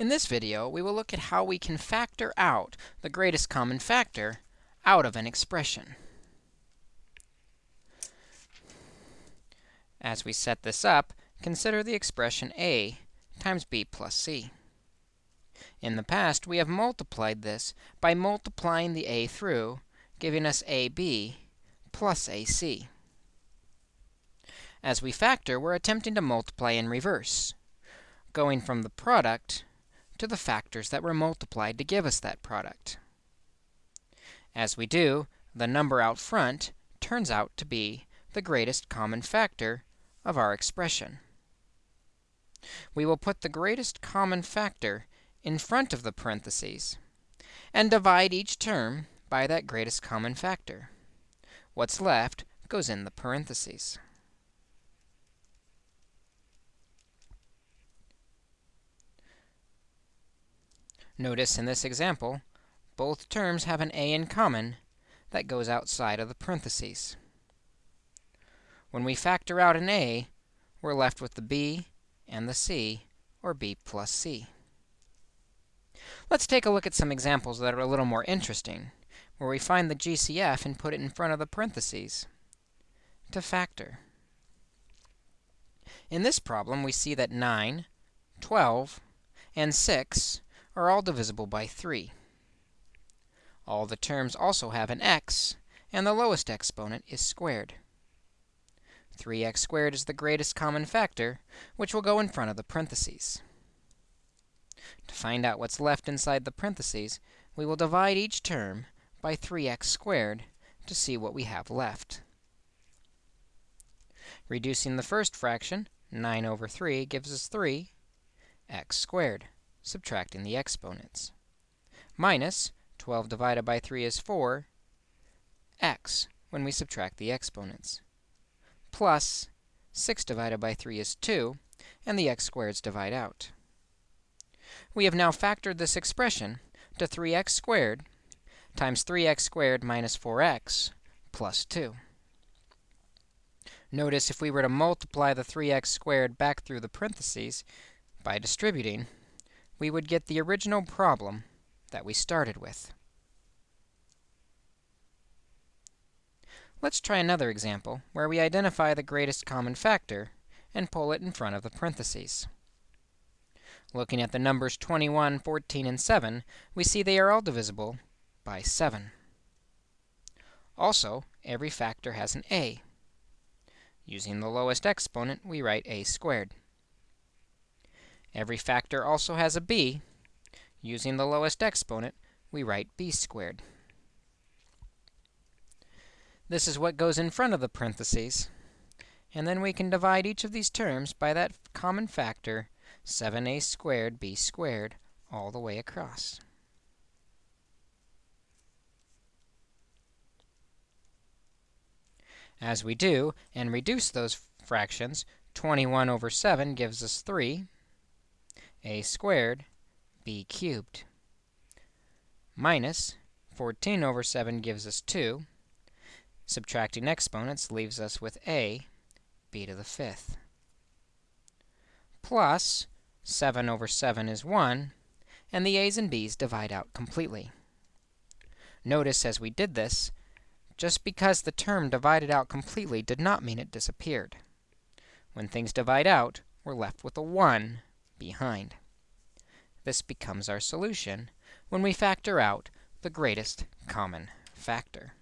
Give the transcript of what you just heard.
In this video, we will look at how we can factor out the greatest common factor out of an expression. As we set this up, consider the expression a times b plus c. In the past, we have multiplied this by multiplying the a through, giving us ab plus ac. As we factor, we're attempting to multiply in reverse, going from the product to the factors that were multiplied to give us that product. As we do, the number out front turns out to be the greatest common factor of our expression. We will put the greatest common factor in front of the parentheses and divide each term by that greatest common factor. What's left goes in the parentheses. Notice in this example, both terms have an a in common that goes outside of the parentheses. When we factor out an a, we're left with the b and the c, or b plus c. Let's take a look at some examples that are a little more interesting, where we find the GCF and put it in front of the parentheses to factor. In this problem, we see that 9, 12, and 6 are all divisible by 3. All the terms also have an x, and the lowest exponent is squared. 3x squared is the greatest common factor, which will go in front of the parentheses. To find out what's left inside the parentheses, we will divide each term by 3x squared to see what we have left. Reducing the first fraction, 9 over 3, gives us 3 x squared subtracting the exponents. Minus 12 divided by 3 is 4 x when we subtract the exponents. Plus 6 divided by 3 is 2, and the x squareds divide out. We have now factored this expression to 3x squared times 3x squared minus 4x plus 2. Notice if we were to multiply the 3x squared back through the parentheses by distributing, we would get the original problem that we started with. Let's try another example where we identify the greatest common factor and pull it in front of the parentheses. Looking at the numbers 21, 14, and 7, we see they are all divisible by 7. Also, every factor has an a. Using the lowest exponent, we write a squared. Every factor also has a b. Using the lowest exponent, we write b squared. This is what goes in front of the parentheses. And then we can divide each of these terms by that common factor, 7a squared b squared, all the way across. As we do, and reduce those fractions, 21 over 7 gives us 3 a squared b cubed minus 14 over 7 gives us 2. Subtracting exponents leaves us with a b to the fifth plus 7 over 7 is 1, and the a's and b's divide out completely. Notice as we did this, just because the term divided out completely did not mean it disappeared. When things divide out, we're left with a 1 behind. This becomes our solution when we factor out the greatest common factor.